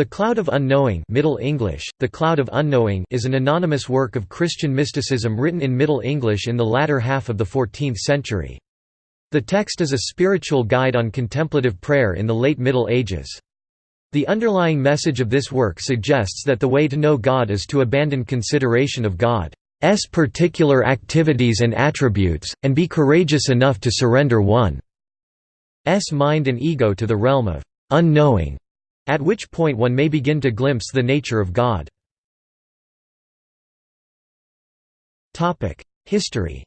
The Cloud of Unknowing Middle English, The Cloud of Unknowing is an anonymous work of Christian mysticism written in Middle English in the latter half of the 14th century. The text is a spiritual guide on contemplative prayer in the late Middle Ages. The underlying message of this work suggests that the way to know God is to abandon consideration of God's particular activities and attributes, and be courageous enough to surrender one's mind and ego to the realm of unknowing at which point one may begin to glimpse the nature of God. History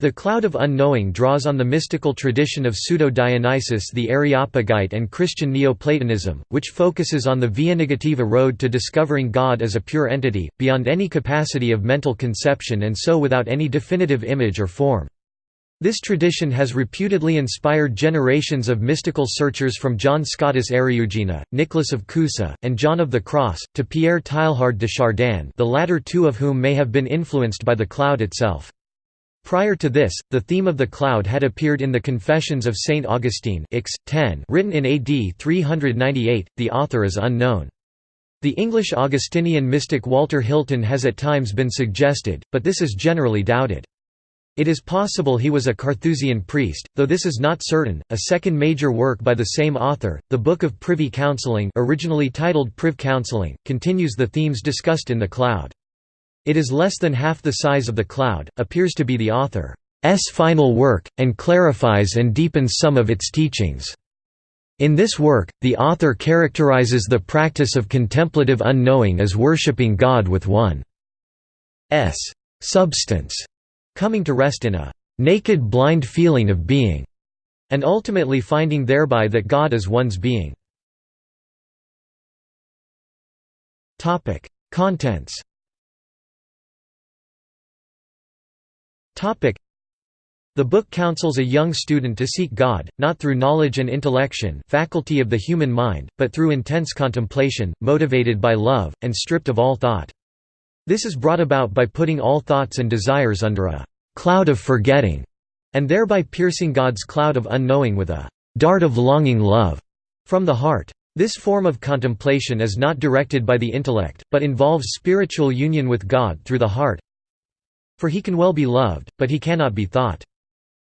the Cloud of Unknowing draws on the mystical tradition of Pseudo-Dionysius the Areopagite and Christian Neoplatonism, which focuses on the via negativa road to discovering God as a pure entity, beyond any capacity of mental conception and so without any definitive image or form. This tradition has reputedly inspired generations of mystical searchers from John Scotus Eriugena, Nicholas of Cusa, and John of the Cross, to Pierre Teilhard de Chardin the latter two of whom may have been influenced by the cloud itself. Prior to this, the theme of the cloud had appeared in the Confessions of Saint Augustine Ix, 10, written in AD 398, the author is unknown. The English Augustinian mystic Walter Hilton has at times been suggested, but this is generally doubted. It is possible he was a Carthusian priest, though this is not certain. A second major work by the same author, the Book of Privy Counselling, originally titled Priv Counselling, continues the themes discussed in The Cloud. It is less than half the size of The Cloud, appears to be the author's final work, and clarifies and deepens some of its teachings. In this work, the author characterizes the practice of contemplative unknowing as worshipping God with one's substance coming to rest in a naked blind feeling of being, and ultimately finding thereby that God is one's being. Contents the book counsels a young student to seek God, not through knowledge and intellection faculty of the human mind, but through intense contemplation, motivated by love, and stripped of all thought. This is brought about by putting all thoughts and desires under a «cloud of forgetting», and thereby piercing God's cloud of unknowing with a «dart of longing love» from the heart. This form of contemplation is not directed by the intellect, but involves spiritual union with God through the heart. For he can well be loved, but he cannot be thought.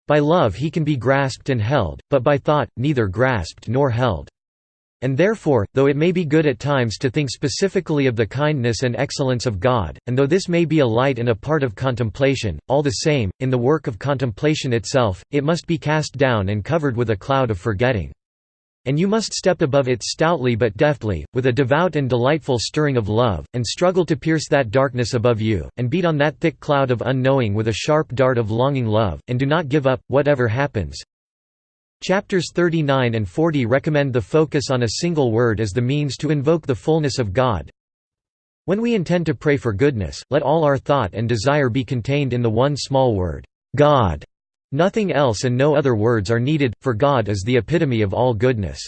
By love he can be grasped and held, but by thought, neither grasped nor held. And therefore, though it may be good at times to think specifically of the kindness and excellence of God, and though this may be a light and a part of contemplation, all the same, in the work of contemplation itself, it must be cast down and covered with a cloud of forgetting. And you must step above it stoutly but deftly, with a devout and delightful stirring of love, and struggle to pierce that darkness above you, and beat on that thick cloud of unknowing with a sharp dart of longing love, and do not give up, whatever happens. Chapters 39 and 40 recommend the focus on a single word as the means to invoke the fullness of God. When we intend to pray for goodness, let all our thought and desire be contained in the one small word, God. Nothing else and no other words are needed, for God is the epitome of all goodness.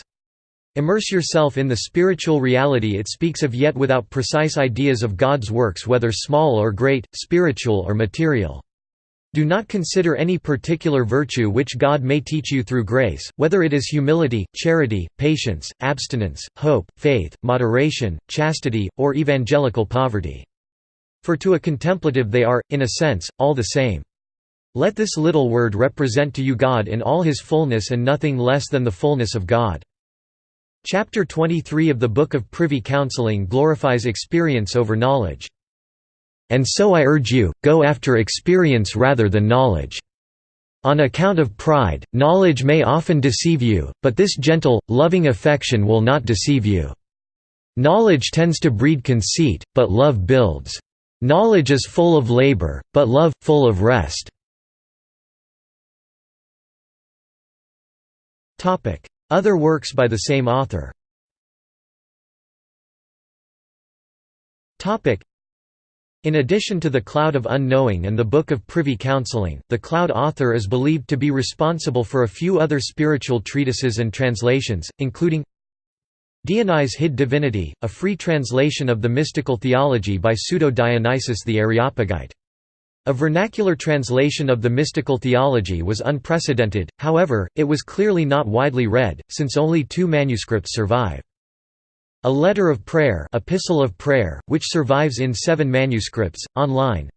Immerse yourself in the spiritual reality it speaks of yet without precise ideas of God's works whether small or great, spiritual or material. Do not consider any particular virtue which God may teach you through grace, whether it is humility, charity, patience, abstinence, hope, faith, moderation, chastity, or evangelical poverty. For to a contemplative they are, in a sense, all the same. Let this little word represent to you God in all his fullness and nothing less than the fullness of God. Chapter 23 of the Book of Privy Counselling glorifies experience over knowledge. And so I urge you, go after experience rather than knowledge. On account of pride, knowledge may often deceive you, but this gentle, loving affection will not deceive you. Knowledge tends to breed conceit, but love builds. Knowledge is full of labor, but love, full of rest. Other works by the same author in addition to the Cloud of Unknowing and the Book of Privy Counselling, the Cloud author is believed to be responsible for a few other spiritual treatises and translations, including Dionyse hid divinity, a free translation of the mystical theology by Pseudo-Dionysius the Areopagite. A vernacular translation of the mystical theology was unprecedented, however, it was clearly not widely read, since only two manuscripts survive. A Letter of Prayer Epistle of Prayer, which survives in seven manuscripts, online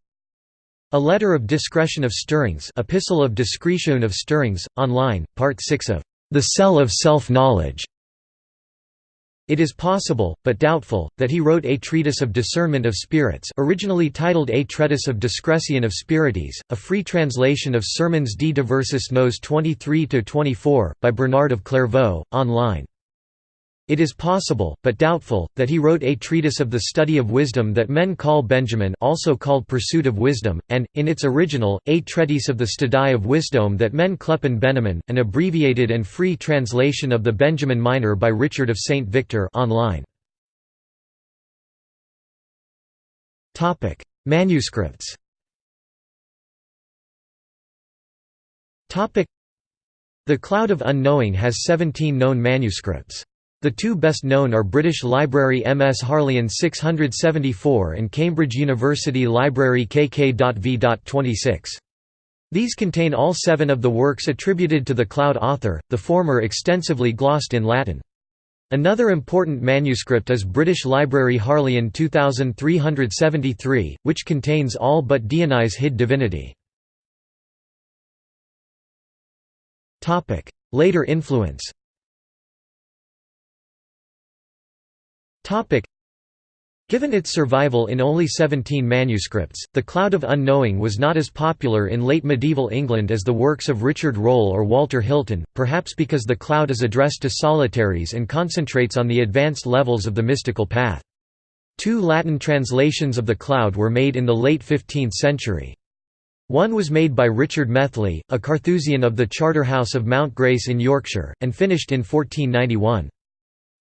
A Letter of Discretion of Stirrings Epistle of Discretion of Stirrings, online, part 6 of The Cell of Self-Knowledge it is possible, but doubtful, that he wrote a treatise of discernment of spirits originally titled A Treatise of Discretion of Spirites, a free translation of Sermons de Diversis Nos 23–24, by Bernard of Clairvaux, online. It is possible, but doubtful, that he wrote a treatise of the study of wisdom that men call Benjamin also called Pursuit of Wisdom, and, in its original, a treatise of the Studie of Wisdom that men clepen Benjamin, an abbreviated and free translation of the Benjamin Minor by Richard of St. Victor online. Manuscripts The Cloud of Unknowing has 17 known manuscripts. The two best known are British Library MS Harleian 674 and Cambridge University Library KK.V.26. These contain all seven of the works attributed to the Cloud author, the former extensively glossed in Latin. Another important manuscript is British Library Harleian 2373, which contains all but Dionyse hid divinity. Later influence Given its survival in only 17 manuscripts, The Cloud of Unknowing was not as popular in late medieval England as the works of Richard Rolle or Walter Hilton, perhaps because The Cloud is addressed to solitaries and concentrates on the advanced levels of the mystical path. Two Latin translations of The Cloud were made in the late 15th century. One was made by Richard Methley, a Carthusian of the Charterhouse of Mount Grace in Yorkshire, and finished in 1491.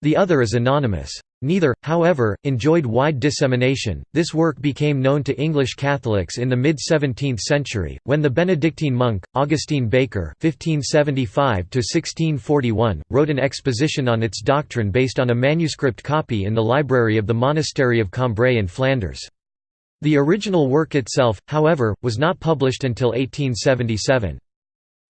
The other is anonymous. Neither, however, enjoyed wide dissemination. This work became known to English Catholics in the mid 17th century, when the Benedictine monk, Augustine Baker (1575–1641), wrote an exposition on its doctrine based on a manuscript copy in the library of the monastery of Cambrai in Flanders. The original work itself, however, was not published until 1877.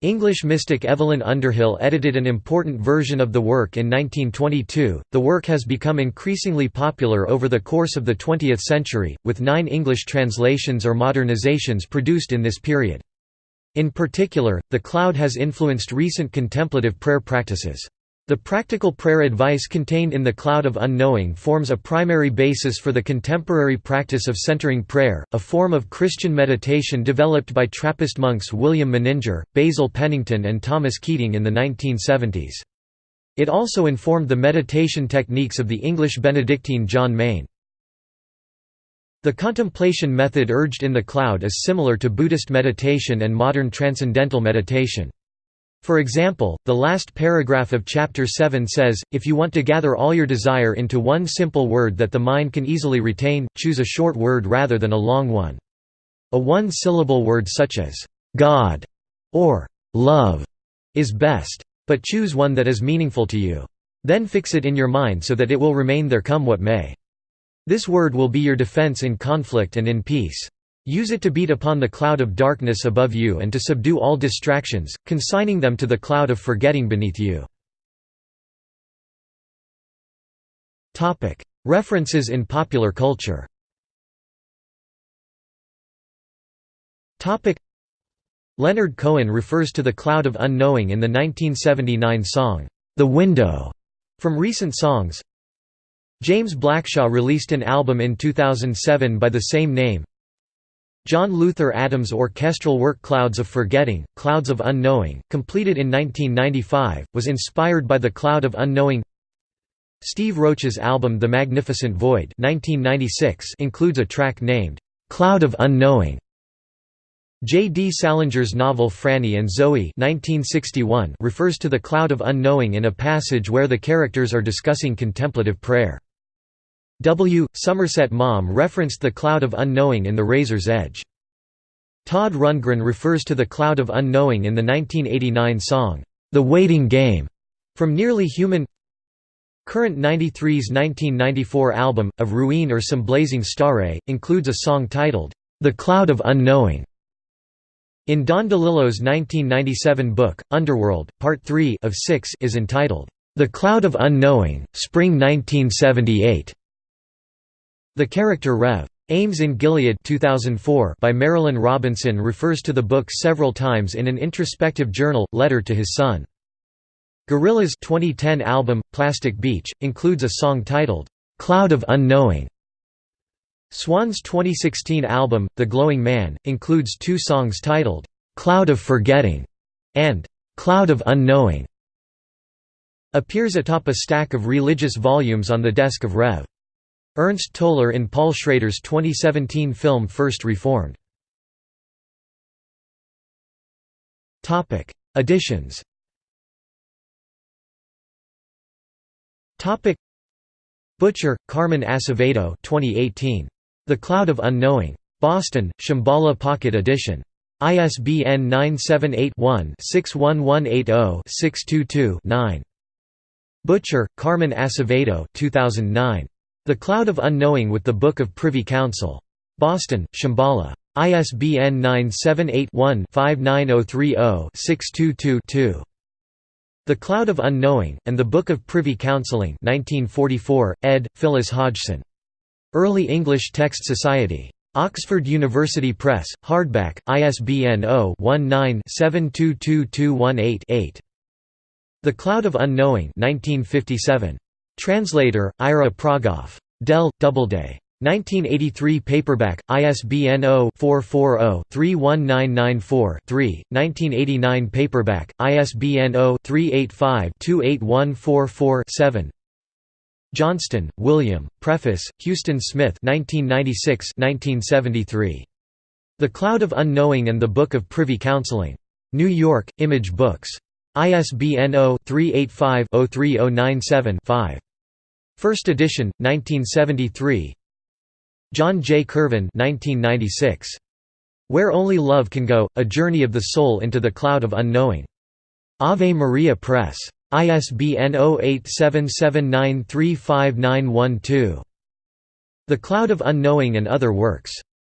English mystic Evelyn Underhill edited an important version of the work in 1922. The work has become increasingly popular over the course of the 20th century, with nine English translations or modernizations produced in this period. In particular, the cloud has influenced recent contemplative prayer practices. The practical prayer advice contained in the Cloud of Unknowing forms a primary basis for the contemporary practice of centering prayer, a form of Christian meditation developed by Trappist monks William Meninger, Basil Pennington and Thomas Keating in the 1970s. It also informed the meditation techniques of the English Benedictine John Main. The contemplation method urged in the cloud is similar to Buddhist meditation and modern transcendental meditation. For example, the last paragraph of Chapter 7 says, if you want to gather all your desire into one simple word that the mind can easily retain, choose a short word rather than a long one. A one-syllable word such as, God, or love, is best. But choose one that is meaningful to you. Then fix it in your mind so that it will remain there come what may. This word will be your defense in conflict and in peace. Use it to beat upon the cloud of darkness above you and to subdue all distractions, consigning them to the cloud of forgetting beneath you. References in popular culture Leonard Cohen refers to the cloud of unknowing in the 1979 song, The Window, from Recent Songs. James Blackshaw released an album in 2007 by the same name. John Luther Adams' orchestral work Clouds of Forgetting, Clouds of Unknowing, completed in 1995, was inspired by the Cloud of Unknowing Steve Roach's album The Magnificent Void 1996 includes a track named, "'Cloud of Unknowing". J. D. Salinger's novel Franny and Zooey 1961 refers to the cloud of unknowing in a passage where the characters are discussing contemplative prayer. W. Somerset Maugham referenced the cloud of unknowing in The Razor's Edge. Todd Rundgren refers to the cloud of unknowing in the 1989 song, The Waiting Game, from Nearly Human Current 93's 1994 album, Of Ruin or Some Blazing Starry, includes a song titled, The Cloud of Unknowing. In Don DeLillo's 1997 book, Underworld, Part 3 of 6 is entitled, The Cloud of Unknowing, Spring 1978. The character Rev. Ames in Gilead 2004 by Marilynne Robinson refers to the book several times in an introspective journal, letter to his son. Gorillaz' 2010 album, Plastic Beach, includes a song titled, "'Cloud of Unknowing". Swans' 2016 album, The Glowing Man, includes two songs titled, "'Cloud of Forgetting' and "'Cloud of Unknowing' appears atop a stack of religious volumes on the desk of Rev. Ernst Toller in Paul Schrader's 2017 film First Reformed. Editions Butcher, Carmen Acevedo 2018. The Cloud of Unknowing. Boston, Shambhala Pocket Edition. ISBN 978-1-61180-622-9. Butcher, Carmen Acevedo 2009. The Cloud of Unknowing with the Book of Privy Counsel. Boston, Shambhala. ISBN 978-1-59030-622-2. The Cloud of Unknowing, and the Book of Privy Counseling 1944, ed. Phyllis Hodgson. Early English Text Society. Oxford University Press, hardback, ISBN 0-19-722218-8. The Cloud of Unknowing 1957. Translator, Ira Progoff. Dell, Doubleday. 1983 paperback, ISBN 0-440-31994-3, 1989 paperback, ISBN 0-385-28144-7 Johnston, William, Preface, Huston Smith 1996 1973. The Cloud of Unknowing and the Book of Privy Counseling. New York, Image Books. ISBN 0-385-03097-5. First edition, 1973 John J. Kirvan 1996. Where Only Love Can Go, A Journey of the Soul into the Cloud of Unknowing. Ave Maria Press. ISBN 0877935912. The Cloud of Unknowing and Other Works.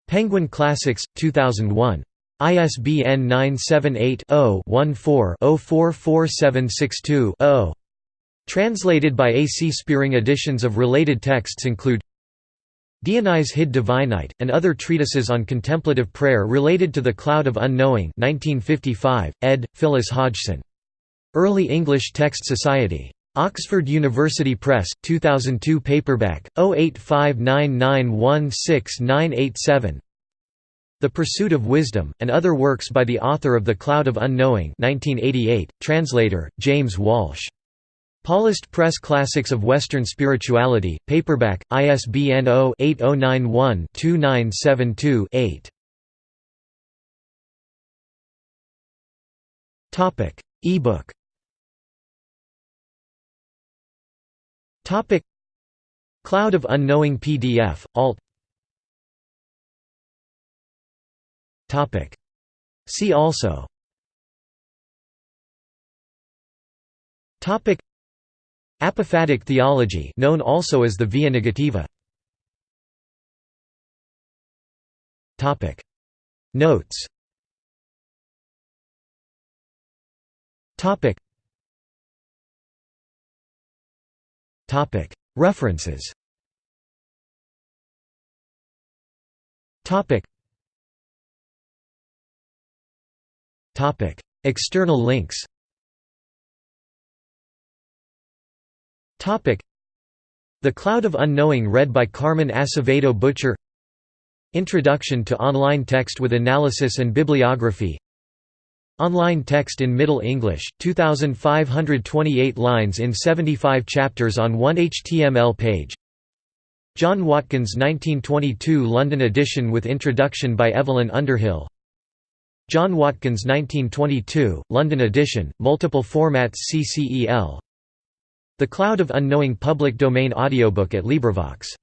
Penguin Classics, 2001. ISBN 978 0 14 044762 0. Translated by A. C. Spearing editions of related texts include Dionyse hid Divinite, and other treatises on contemplative prayer related to the Cloud of Unknowing 1955, ed. Phyllis Hodgson. Early English Text Society. Oxford University Press, 2002 paperback, 0859916987 The Pursuit of Wisdom, and other works by the author of The Cloud of Unknowing 1988, translator, James Walsh. Paulist Press Classics of Western Spirituality, paperback, ISBN 0-8091-2972-8. E-book. Cloud of Unknowing PDF, alt. See also Apophatic theology known also as the Via Negativa. Notes. References. Topic. Topic. External links The Cloud of Unknowing read by Carmen Acevedo Butcher. Introduction to Online Text with Analysis and Bibliography. Online text in Middle English, 2,528 lines in 75 chapters on one HTML page. John Watkins 1922 London edition with introduction by Evelyn Underhill. John Watkins 1922, London edition, multiple formats CCEL the Cloud of Unknowing public domain audiobook at LibriVox